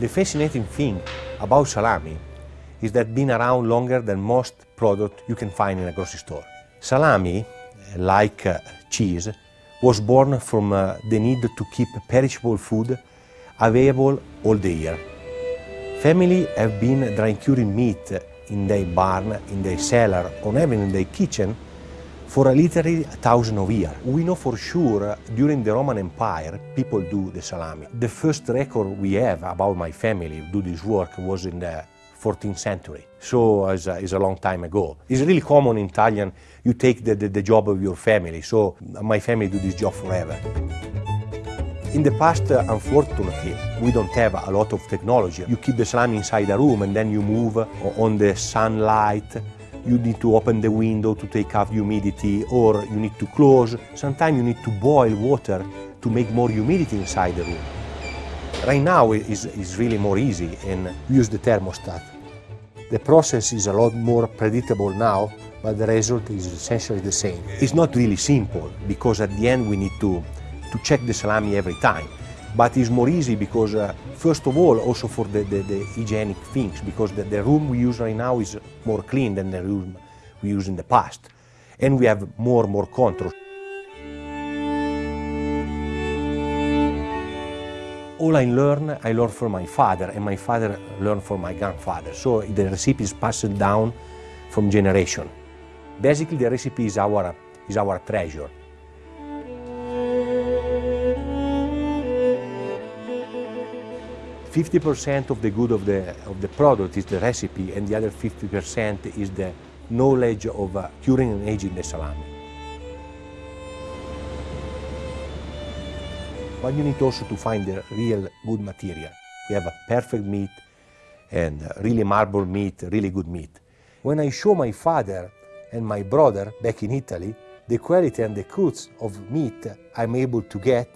The fascinating thing about salami is that been around longer than most product you can find in a grocery store. Salami, like uh, cheese, was born from uh, the need to keep perishable food available all the year. Families have been dry curing meat in their barn, in their cellar, or even in their kitchen for a literally a thousand of years. We know for sure during the Roman Empire people do the salami. The first record we have about my family do this work was in the 14th century, so it's a, it's a long time ago. It's really common in Italian, you take the, the, the job of your family, so my family do this job forever. In the past, unfortunately, we don't have a lot of technology. You keep the salami inside a room and then you move on the sunlight. You need to open the window to take out humidity or you need to close. Sometimes you need to boil water to make more humidity inside the room. Right now it's, is really more easy and use the thermostat. The process is a lot more predictable now, but the result is essentially the same. It's not really simple because at the end we need to, to check the salami every time. But it's more easy because, uh, first of all, also for the, the, the hygienic things, because the, the room we use right now is more clean than the room we used in the past. And we have more more control. all I learn, I learn from my father, and my father learned from my grandfather. So the recipe is passed down from generation. Basically, the recipe is our, is our treasure. Fifty percent of the good of the of the product is the recipe, and the other fifty percent is the knowledge of uh, curing and aging the salami. but you need also to find the real good material. We have a perfect meat and really marble meat, really good meat. When I show my father and my brother back in Italy the quality and the cuts of meat I'm able to get,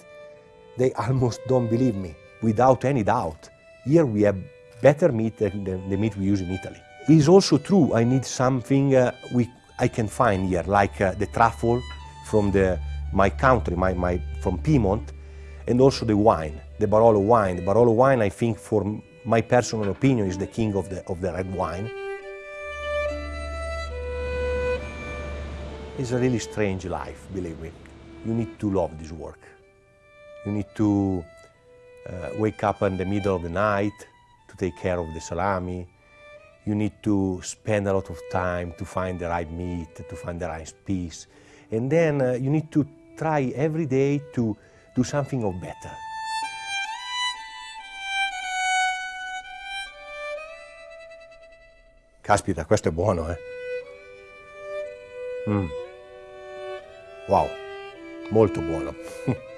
they almost don't believe me, without any doubt. Here we have better meat than the, meat we use in Italy. It is also true I need something uh, we, I can find here, like uh, the truffle from the, my country, my, my, from Piedmont, and also the wine, the Barolo wine. The Barolo wine, I think, for my personal opinion, is the king of the, of the red wine. It's a really strange life, believe me. You need to love this work. You need to uh, wake up in the middle of the night to take care of the salami. You need to spend a lot of time to find the right meat, to find the right piece. And then uh, you need to try every day to do something of better. Caspita, questo è buono, eh? Mm. Wow, molto buono.